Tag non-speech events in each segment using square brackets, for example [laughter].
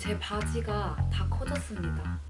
제 바지가 다 커졌습니다.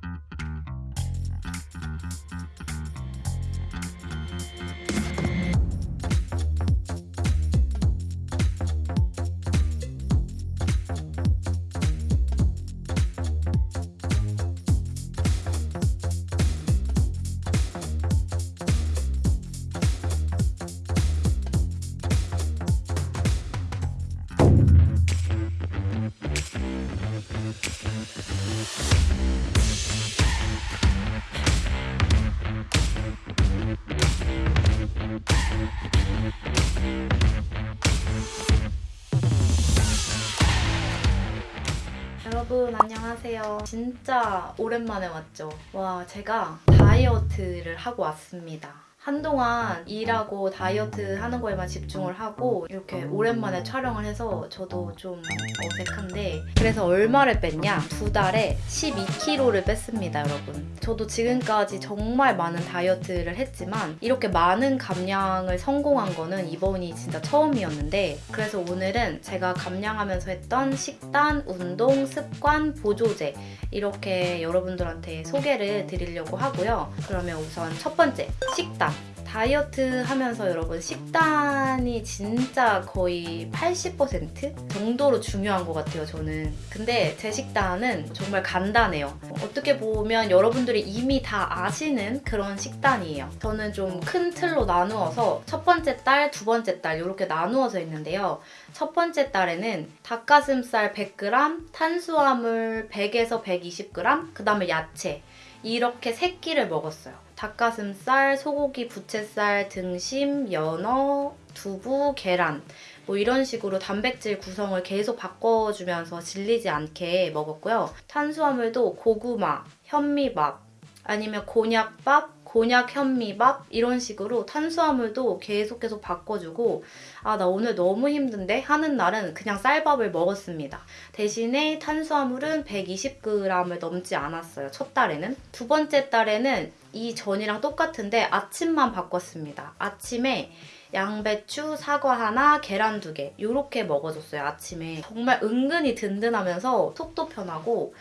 안녕하세요. 진짜 오랜만에 왔죠. 와 제가 다이어트를 하고 왔습니다. 한동안 일하고 다이어트 하는 거에만 집중을 하고 이렇게 오랜만에 촬영을 해서 저도 좀 어색한데 그래서 얼마를 뺐냐? 두 달에 12kg를 뺐습니다 여러분. 저도 지금까지 정말 많은 다이어트를 했지만 이렇게 많은 감량을 성공한 거는 이번이 진짜 처음이었는데 그래서 오늘은 제가 감량하면서 했던 식단, 운동, 습관, 보조제 이렇게 여러분들한테 소개를 드리려고 하고요. 그러면 우선 첫 번째 식단 다이어트 하면서 여러분 식단이 진짜 거의 80% 정도로 중요한 것 같아요 저는. 근데 제 식단은 정말 간단해요. 어떻게 보면 여러분들이 이미 다 아시는 그런 식단이에요. 저는 좀 큰 틀로 나누어서 첫 번째 달, 두 번째 달 이렇게 나누어서 있는데요. 첫 번째 달에는 닭가슴살 100g, 탄수화물 100에서 120g, 그 다음에 야채 이렇게 세 끼를 먹었어요. 닭가슴살, 소고기, 부채살, 등심, 연어, 두부, 계란 뭐 이런 식으로 단백질 구성을 계속 바꿔주면서 질리지 않게 먹었고요. 탄수화물도 고구마, 현미밥 아니면 곤약밥, 곤약 현미밥 이런 식으로 탄수화물도 계속 계속 바꿔주고 아 나 오늘 너무 힘든데 하는 날은 그냥 쌀밥을 먹었습니다. 대신에 탄수화물은 120g을 넘지 않았어요. 첫 달에는. 두 번째 달에는 이 전이랑 똑같은데 아침만 바꿨습니다. 아침에 양배추, 사과 하나, 계란 두 개 이렇게 먹어줬어요. 아침에. 정말 은근히 든든하면서 속도 편하고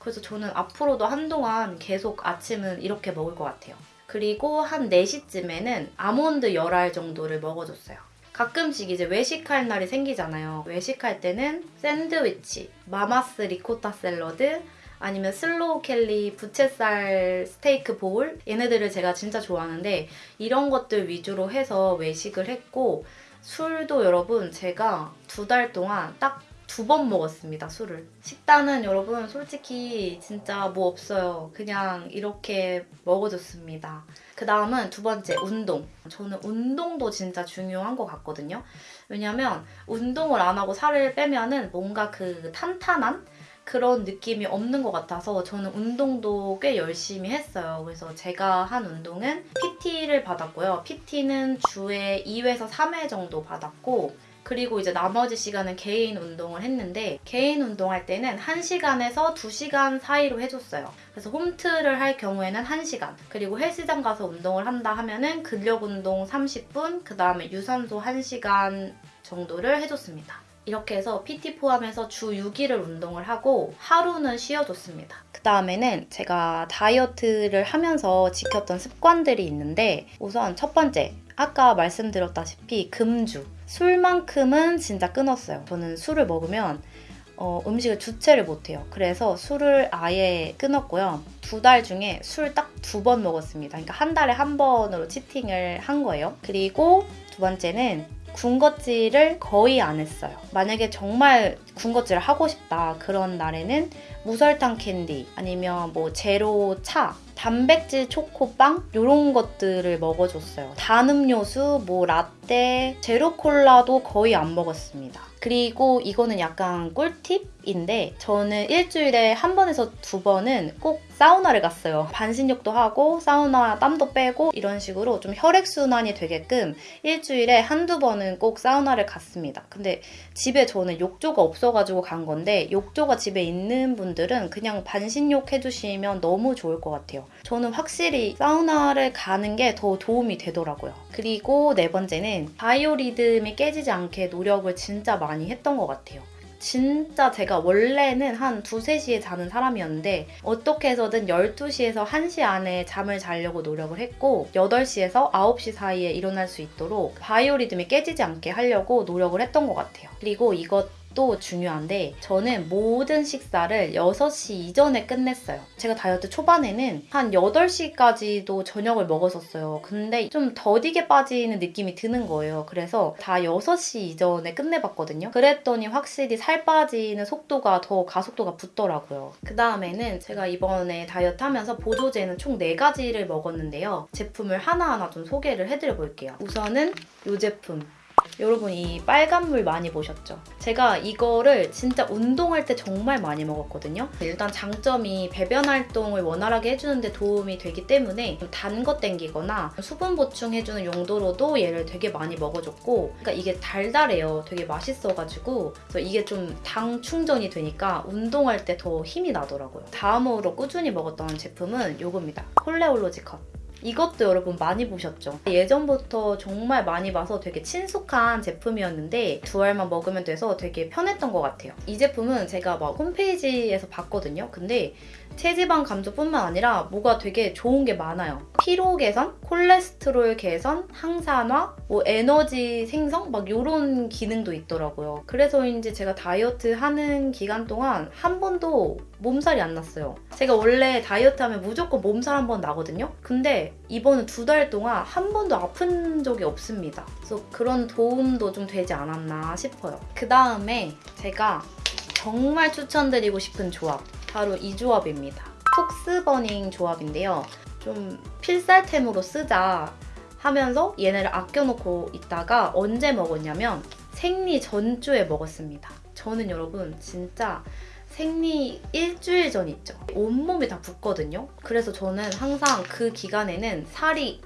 그래서 저는 앞으로도 한동안 계속 아침은 이렇게 먹을 것 같아요. 그리고 한 4시쯤에는 아몬드 열알 정도를 먹어줬어요. 가끔씩 이제 외식할 날이 생기잖아요. 외식할 때는 샌드위치, 마마스 리코타 샐러드, 아니면 슬로우 캘리 부채살 스테이크 bowl 얘네들을 제가 진짜 좋아하는데 이런 것들 위주로 해서 외식을 했고 술도 여러분 제가 두 달 동안 딱 두 번 먹었습니다 술을. 식단은 여러분 솔직히 진짜 뭐 없어요. 그냥 이렇게 먹어줬습니다. 그 다음은 두 번째 운동. 저는 운동도 진짜 중요한 것 같거든요. 왜냐면 운동을 안 하고 살을 빼면 은 뭔가 그 탄탄한 그런 느낌이 없는 것 같아서 저는 운동도 꽤 열심히 했어요. 그래서 제가 한 운동은 PT를 받았고요. PT는 주에 2회에서 3회 정도 받았고 그리고 이제 나머지 시간은 개인 운동을 했는데 개인 운동할 때는 1시간에서 2시간 사이로 해줬어요. 그래서 홈트를 할 경우에는 1시간 그리고 헬스장 가서 운동을 한다 하면은 근력 운동 30분 그 다음에 유산소 1시간 정도를 해줬습니다. 이렇게 해서 PT 포함해서 주 6일을 운동을 하고 하루는 쉬어줬습니다. 그 다음에는 제가 다이어트를 하면서 지켰던 습관들이 있는데 우선 첫 번째 아까 말씀드렸다시피 금주 술만큼은 진짜 끊었어요. 저는 술을 먹으면 어, 음식을 주체를 못해요. 그래서 술을 아예 끊었고요. 두 달 중에 술 딱 두 번 먹었습니다. 그러니까 한 달에 한 번으로 치팅을 한 거예요. 그리고 두 번째는 군것질을 거의 안 했어요. 만약에 정말 군것질을 하고 싶다 그런 날에는 무설탕 캔디 아니면 뭐 제로 차 단백질 초코빵 이런 것들을 먹어줬어요. 단 음료수, 뭐 라떼, 제로 콜라도 거의 안 먹었습니다. 그리고 이거는 약간 꿀팁인데 저는 일주일에 한 번에서 두 번은 꼭 사우나를 갔어요. 반신욕도 하고 사우나 땀도 빼고 이런 식으로 좀 혈액순환이 되게끔 일주일에 한두 번은 꼭 사우나를 갔습니다. 근데 집에 저는 욕조가 없어가지고 간 건데 욕조가 집에 있는 분들은 그냥 반신욕 해주시면 너무 좋을 것 같아요. 저는 확실히 사우나를 가는 게 더 도움이 되더라고요. 그리고 네 번째는 바이오리듬이 깨지지 않게 노력을 진짜 많이 했던 것 같아요. 진짜 제가 원래는 한 2, 3시에 자는 사람이었는데 어떻게 해서든 12시에서 1시 안에 잠을 자려고 노력을 했고 8시에서 9시 사이에 일어날 수 있도록 바이오리듬이 깨지지 않게 하려고 노력을 했던 것 같아요. 그리고 이것 도 중요한데 저는 모든 식사를 6시 이전에 끝냈어요. 제가 다이어트 초반에는 한 8시까지도 저녁을 먹었었어요. 근데 좀 더디게 빠지는 느낌이 드는 거예요. 그래서 다 6시 이전에 끝내봤거든요. 그랬더니 확실히 살 빠지는 속도가 더 가속도가 붙더라고요. 그 다음에는 제가 이번에 다이어트 하면서 보조제는 총 4가지를 먹었는데요. 제품을 하나하나 좀 소개를 해드려 볼게요. 우선은 이 제품. 여러분 이 빨간물 많이 보셨죠? 제가 이거를 진짜 운동할 때 정말 많이 먹었거든요. 일단 장점이 배변 활동을 원활하게 해주는데 도움이 되기 때문에 단거 땡기거나 수분 보충해주는 용도로도 얘를 되게 많이 먹어줬고 그러니까 이게 달달해요. 되게 맛있어가지고 그래서 이게 좀 당 충전이 되니까 운동할 때 더 힘이 나더라고요. 다음으로 꾸준히 먹었던 제품은 이겁니다. 콜레올로지 컷. 이것도 여러분 많이 보셨죠? 예전부터 정말 많이 봐서 되게 친숙한 제품이었는데 두 알만 먹으면 돼서 되게 편했던 것 같아요. 이 제품은 제가 막 홈페이지에서 봤거든요. 근데 체지방 감소뿐만 아니라 뭐가 되게 좋은 게 많아요. 피로 개선, 콜레스테롤 개선, 항산화, 뭐 에너지 생성 막 이런 기능도 있더라고요. 그래서인지 제가 다이어트 하는 기간 동안 한 번도 몸살이 안 났어요. 제가 원래 다이어트 하면 무조건 몸살 한 번 나거든요. 근데 이번은 두 달 동안 한 번도 아픈 적이 없습니다. 그래서 그런 도움도 좀 되지 않았나 싶어요. 그 다음에 제가 정말 추천드리고 싶은 조합. 바로 이 조합입니다. 톡스버닝 조합인데요. 좀 필살템으로 쓰자 하면서 얘네를 아껴놓고 있다가 언제 먹었냐면 생리 전주에 먹었습니다. 저는 여러분 진짜 생리 일주일 전 있죠. 온몸이 다 붓거든요. 그래서 저는 항상 그 기간에는 살이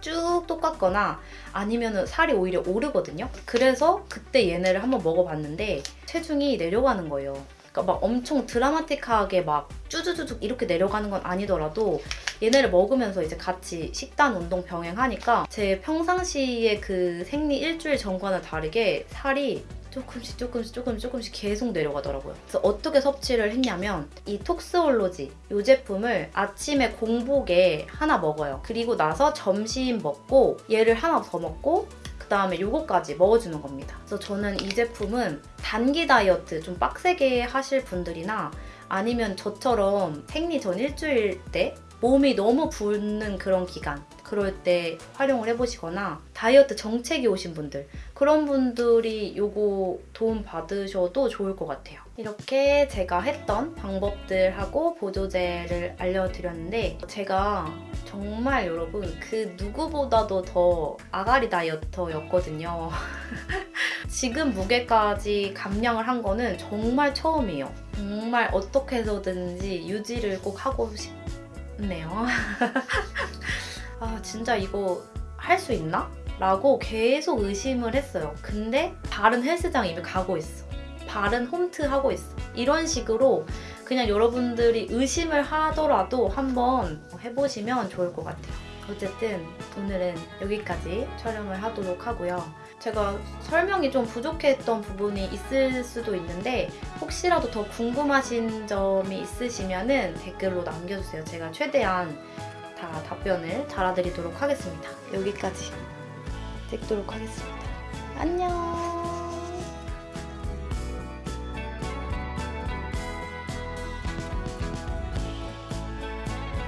쭉 똑같거나 아니면 살이 오히려 오르거든요. 그래서 그때 얘네를 한번 먹어봤는데 체중이 내려가는 거예요. 그러니까 막 엄청 드라마틱하게 막 쭈쭈쭈쭈 이렇게 내려가는 건 아니더라도 얘네를 먹으면서 이제 같이 식단 운동 병행하니까 제 평상시에 그 생리 일주일 전과는 다르게 살이 조금씩 조금씩 조금씩 조금씩 계속 내려가더라고요. 그래서 어떻게 섭취를 했냐면 이 톡스올로지 이 제품을 아침에 공복에 하나 먹어요. 그리고 나서 점심 먹고 얘를 하나 더 먹고 그다음에 요거까지 먹어주는 겁니다. 그래서 저는 이 제품은 단기 다이어트 좀 빡세게 하실 분들이나 아니면 저처럼 생리 전 일주일 때 몸이 너무 붓는 그런 기간 그럴 때 활용을 해보시거나 다이어트 정책이 오신 분들 그런 분들이 요거 도움 받으셔도 좋을 것 같아요. 이렇게 제가 했던 방법들하고 보조제를 알려드렸는데 제가 정말 여러분 그 누구보다도 더 아가리 다이어터였거든요. [laughs] 지금 무게까지 감량을 한 거는 정말 처음이에요. 정말 어떻게 해서든지 유지를 꼭 하고 싶네요. [laughs] 아 진짜 이거 할 수 있나? 라고 계속 의심을 했어요. 근데 다른 헬스장 이미 가고 있어. 다른 홈트 하고 있어. 이런 식으로 그냥 여러분들이 의심을 하더라도 한번 해보시면 좋을 것 같아요. 어쨌든 오늘은 여기까지 촬영을 하도록 하고요. 제가 설명이 좀 부족했던 부분이 있을 수도 있는데 혹시라도 더 궁금하신 점이 있으시면 댓글로 남겨주세요. 제가 최대한 다 답변을 달아드리도록 하겠습니다. 여기까지 찍도록 하겠습니다. 안녕!